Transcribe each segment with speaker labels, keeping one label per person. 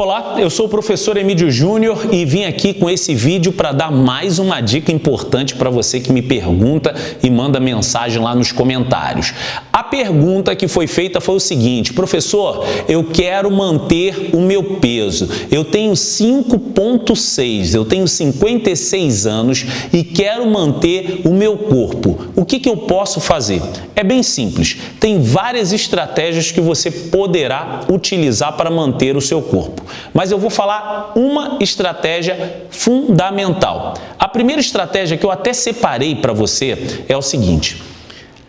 Speaker 1: Olá, eu sou o professor Emílio Júnior e vim aqui com esse vídeo para dar mais uma dica importante para você que me pergunta e manda mensagem lá nos comentários. A pergunta que foi feita foi o seguinte, professor, eu quero manter o meu peso, eu tenho 5.6, eu tenho 56 anos e quero manter o meu corpo, o que, que eu posso fazer? É bem simples, tem várias estratégias que você poderá utilizar para manter o seu corpo mas eu vou falar uma estratégia fundamental. A primeira estratégia que eu até separei para você é o seguinte,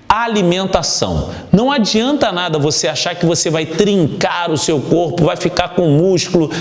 Speaker 1: alimentação. Não adianta nada você achar que você vai trincar o seu corpo, vai ficar com músculo,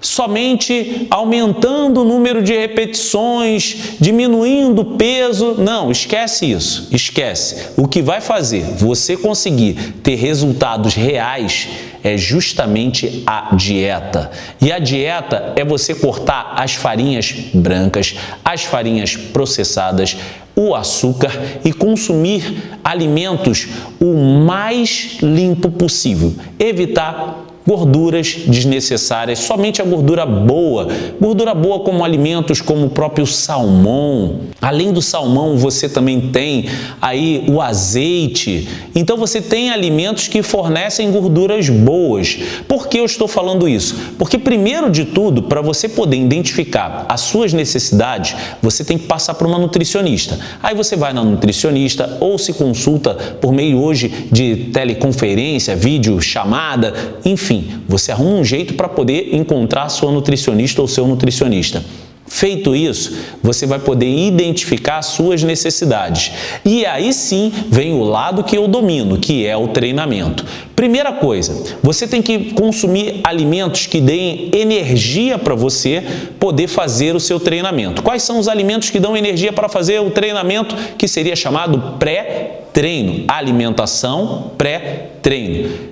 Speaker 1: somente aumentando o número de repetições, diminuindo o peso. Não, esquece isso, esquece. O que vai fazer você conseguir ter resultados reais é justamente a dieta. E a dieta é você cortar as farinhas brancas, as farinhas processadas, o açúcar e consumir alimentos o mais limpo possível. Evitar gorduras desnecessárias, somente a gordura boa. Gordura boa como alimentos como o próprio salmão. Além do salmão, você também tem aí o azeite. Então você tem alimentos que fornecem gorduras boas. Por que eu estou falando isso? Porque primeiro de tudo, para você poder identificar as suas necessidades, você tem que passar por uma nutricionista. Aí você vai na nutricionista ou se consulta por meio hoje de teleconferência, vídeo, chamada, enfim, você arruma um jeito para poder encontrar sua nutricionista ou seu nutricionista. Feito isso, você vai poder identificar suas necessidades. E aí sim vem o lado que eu domino, que é o treinamento. Primeira coisa, você tem que consumir alimentos que deem energia para você poder fazer o seu treinamento. Quais são os alimentos que dão energia para fazer o treinamento que seria chamado pré-treino? Alimentação pré-treino.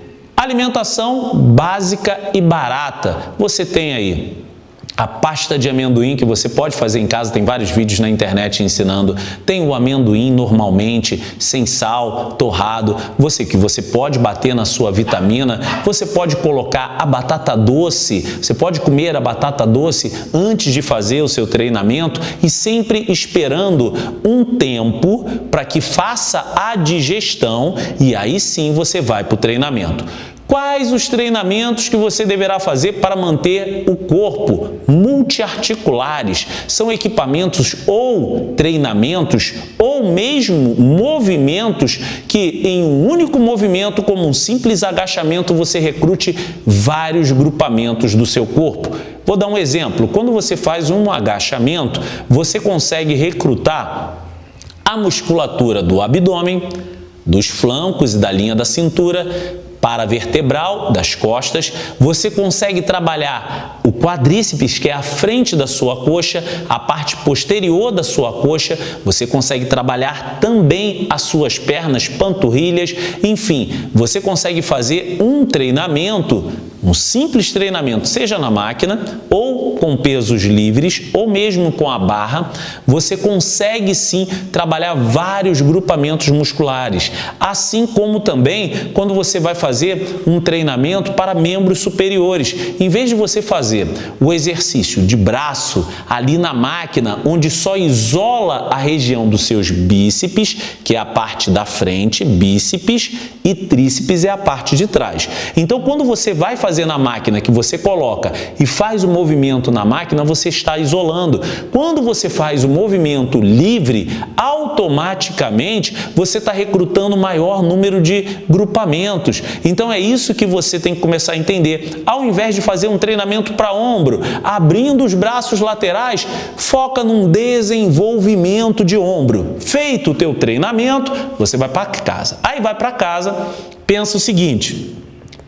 Speaker 1: Alimentação básica e barata. Você tem aí a pasta de amendoim que você pode fazer em casa, tem vários vídeos na internet ensinando. Tem o amendoim normalmente, sem sal, torrado. Você que você pode bater na sua vitamina. Você pode colocar a batata doce. Você pode comer a batata doce antes de fazer o seu treinamento e sempre esperando um tempo para que faça a digestão e aí sim você vai para o treinamento. Quais os treinamentos que você deverá fazer para manter o corpo multiarticulares? São equipamentos ou treinamentos ou mesmo movimentos que em um único movimento, como um simples agachamento, você recrute vários grupamentos do seu corpo. Vou dar um exemplo. Quando você faz um agachamento, você consegue recrutar a musculatura do abdômen, dos flancos e da linha da cintura, paravertebral das costas, você consegue trabalhar o quadríceps, que é a frente da sua coxa, a parte posterior da sua coxa, você consegue trabalhar também as suas pernas, panturrilhas, enfim, você consegue fazer um treinamento um simples treinamento, seja na máquina ou com pesos livres ou mesmo com a barra, você consegue sim trabalhar vários grupamentos musculares, assim como também quando você vai fazer um treinamento para membros superiores. Em vez de você fazer o exercício de braço ali na máquina, onde só isola a região dos seus bíceps, que é a parte da frente, bíceps, e tríceps é a parte de trás. Então, quando você vai fazer fazer na máquina que você coloca e faz o movimento na máquina, você está isolando. Quando você faz o movimento livre, automaticamente você está recrutando maior número de grupamentos. Então é isso que você tem que começar a entender. Ao invés de fazer um treinamento para ombro, abrindo os braços laterais, foca num desenvolvimento de ombro. Feito o teu treinamento, você vai para casa. Aí vai para casa, pensa o seguinte,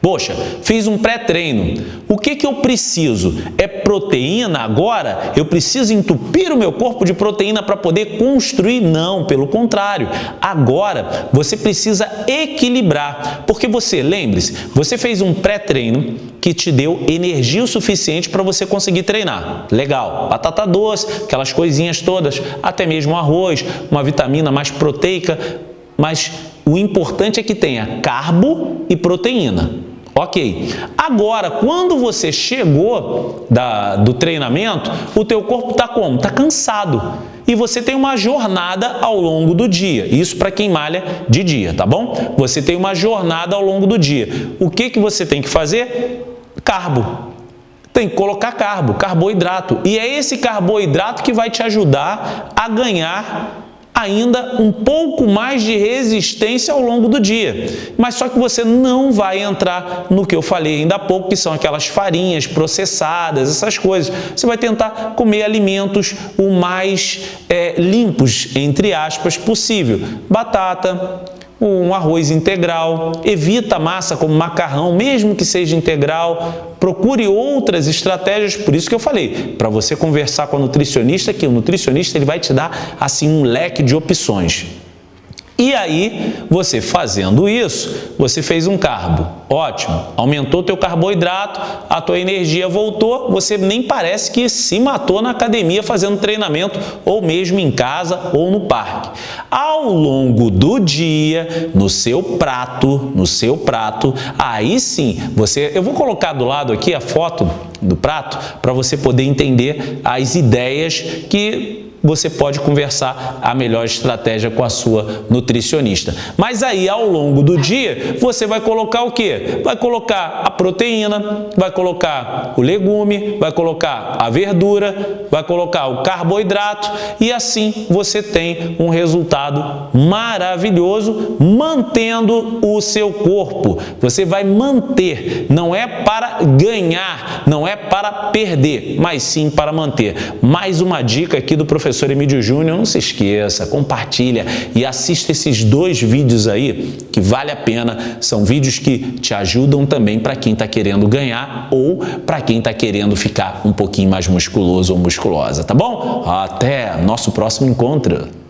Speaker 1: Poxa, fiz um pré-treino. O que, que eu preciso? É proteína agora? Eu preciso entupir o meu corpo de proteína para poder construir? Não, pelo contrário. Agora você precisa equilibrar. Porque você, lembre-se, você fez um pré-treino que te deu energia o suficiente para você conseguir treinar. Legal. Batata doce, aquelas coisinhas todas, até mesmo arroz, uma vitamina mais proteica, mas o importante é que tenha carbo e proteína. Ok. Agora, quando você chegou da, do treinamento, o teu corpo está como? Está cansado. E você tem uma jornada ao longo do dia. Isso para quem malha de dia, tá bom? Você tem uma jornada ao longo do dia. O que, que você tem que fazer? Carbo. Tem que colocar carbo, carboidrato. E é esse carboidrato que vai te ajudar a ganhar ainda um pouco mais de resistência ao longo do dia. Mas só que você não vai entrar no que eu falei ainda há pouco, que são aquelas farinhas processadas, essas coisas. Você vai tentar comer alimentos o mais é, limpos, entre aspas, possível. Batata, um arroz integral, evita massa como macarrão, mesmo que seja integral, procure outras estratégias, por isso que eu falei, para você conversar com a nutricionista, que o nutricionista ele vai te dar assim um leque de opções. E aí, você fazendo isso, você fez um carbo. Ótimo, aumentou teu carboidrato, a tua energia voltou, você nem parece que se matou na academia fazendo treinamento ou mesmo em casa ou no parque. Ao longo do dia, no seu prato, no seu prato, aí sim, você, eu vou colocar do lado aqui a foto do prato para você poder entender as ideias que você pode conversar a melhor estratégia com a sua nutricionista. Mas aí, ao longo do dia, você vai colocar o quê? Vai colocar a proteína, vai colocar o legume, vai colocar a verdura, vai colocar o carboidrato e assim você tem um resultado maravilhoso mantendo o seu corpo. Você vai manter, não é para ganhar, não é para perder, mas sim para manter. Mais uma dica aqui do professor professor Emílio Júnior, não se esqueça, compartilha e assista esses dois vídeos aí que vale a pena. São vídeos que te ajudam também para quem está querendo ganhar ou para quem está querendo ficar um pouquinho mais musculoso ou musculosa, tá bom? Até nosso próximo encontro!